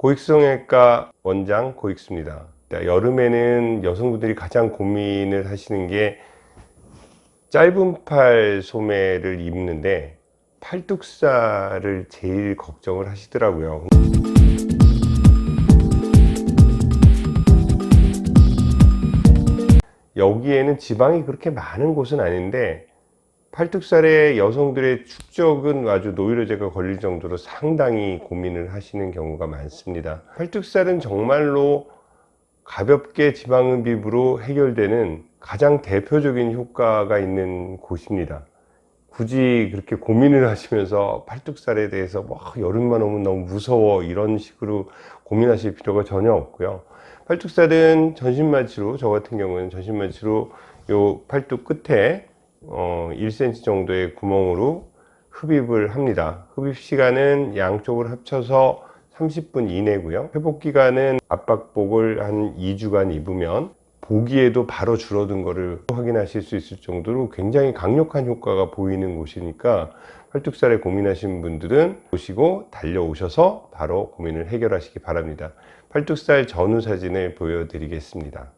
고익성외과 원장 고익수입니다. 여름에는 여성분들이 가장 고민을 하시는 게 짧은 팔 소매를 입는데 팔뚝살을 제일 걱정을 하시더라고요. 여기에는 지방이 그렇게 많은 곳은 아닌데 팔뚝살에 여성들의 축적은 아주 노이로제가 걸릴 정도로 상당히 고민을 하시는 경우가 많습니다. 팔뚝살은 정말로 가볍게 지방흡입으로 해결되는 가장 대표적인 효과가 있는 곳입니다. 굳이 그렇게 고민을 하시면서 팔뚝살에 대해서 뭐 여름만 오면 너무 무서워 이런 식으로 고민하실 필요가 전혀 없고요. 팔뚝살은 전신마취로 저 같은 경우는 전신마취로 요 팔뚝 끝에 어 1cm 정도의 구멍으로 흡입을 합니다. 흡입 시간은 양쪽을 합쳐서 30분 이내고요. 회복 기간은 압박복을 한 2주간 입으면 보기에도 바로 줄어든 것을 확인하실 수 있을 정도로 굉장히 강력한 효과가 보이는 곳이니까 팔뚝살에 고민하시는 분들은 보시고 달려오셔서 바로 고민을 해결하시기 바랍니다. 팔뚝살 전후 사진을 보여드리겠습니다.